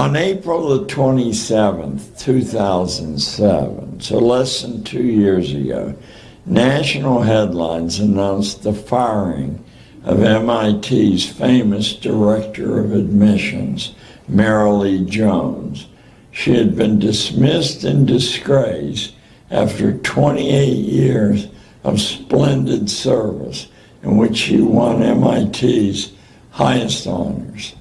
On April the 27th, 2007, so less than two years ago, national headlines announced the firing of MIT's famous director of admissions, Marilee Jones. She had been dismissed in disgrace after 28 years of splendid service in which she won MIT's highest honors.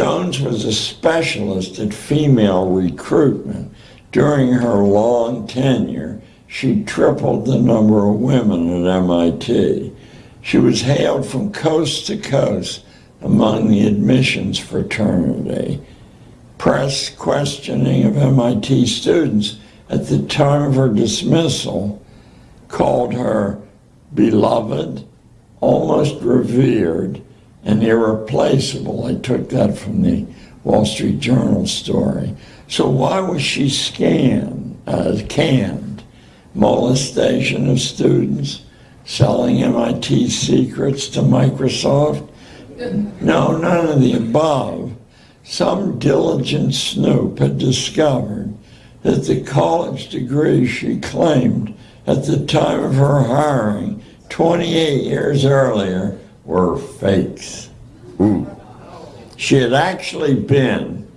Jones was a specialist at female recruitment. During her long tenure, she tripled the number of women at MIT. She was hailed from coast to coast among the admissions fraternity. Press questioning of MIT students at the time of her dismissal called her beloved, almost revered, and irreplaceable. I took that from the Wall Street Journal story. So why was she scanned, uh, canned? Molestation of students, selling MIT secrets to Microsoft? No, none of the above. Some diligent snoop had discovered that the college degree she claimed at the time of her hiring 28 years earlier were fakes. Ooh. She had actually been,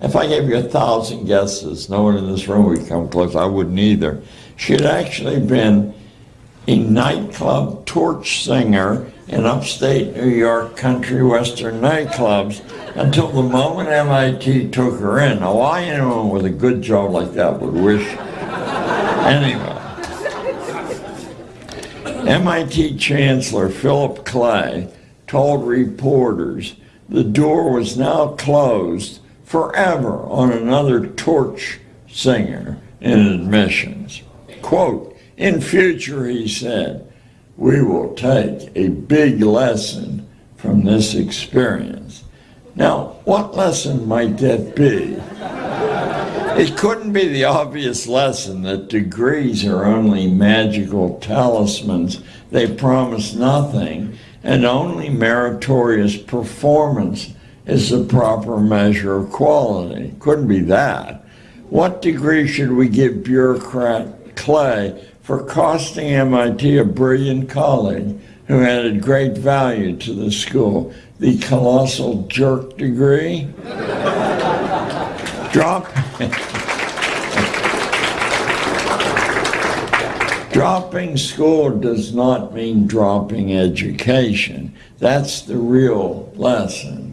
if I gave you a thousand guesses, no one in this room would come close, I wouldn't either. She had actually been a nightclub torch singer in upstate New York country western nightclubs until the moment MIT took her in. Now, why anyone with a good job like that would wish anyway. MIT Chancellor Philip Clay told reporters the door was now closed forever on another torch singer in admissions. Quote, in future, he said, we will take a big lesson from this experience. Now, what lesson might that be? It couldn't be the obvious lesson that degrees are only magical talismans. They promise nothing, and only meritorious performance is the proper measure of quality. Couldn't be that. What degree should we give bureaucrat Clay for costing MIT a brilliant colleague who added great value to the school? The colossal jerk degree? Drop. Dropping school does not mean dropping education. That's the real lesson.